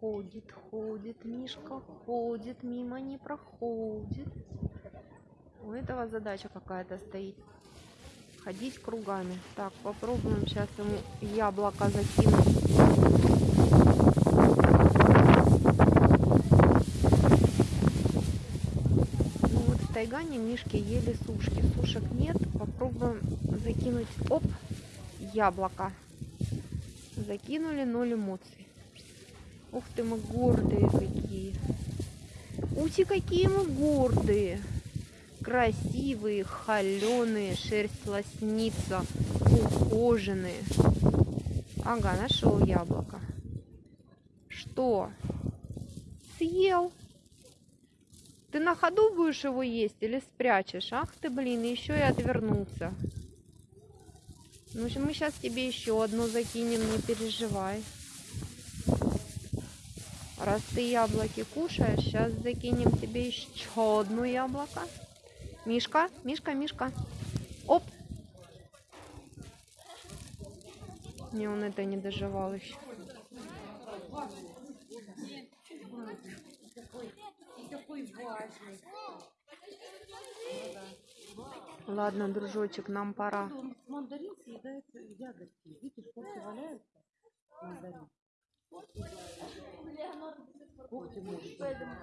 ходит, ходит, Мишка ходит, мимо не проходит. У этого задача какая-то стоит. Ходить кругами. Так, попробуем сейчас ему яблоко закинуть. Ну вот в Тайгане мишки ели сушки. Сушек нет. Попробуем закинуть. Оп, яблоко. Закинули ноль эмоций. Ух ты, мы гордые какие. Ути, какие мы гордые. Красивые, холеные, шерсть лоснится, ухоженные. Ага, нашел яблоко. Что? Съел? Ты на ходу будешь его есть или спрячешь? Ах ты, блин, еще и отвернулся. Ну, мы сейчас тебе еще одну закинем, не переживай. Раз ты яблоки кушаешь, сейчас закинем тебе еще одно яблоко. Мишка, Мишка, Мишка. Оп. Не, он это не доживал еще. Ладно, дружочек, нам пора. Мандарин съедает ягодки. Видишь, когти валяются. Мандарин. Когти может.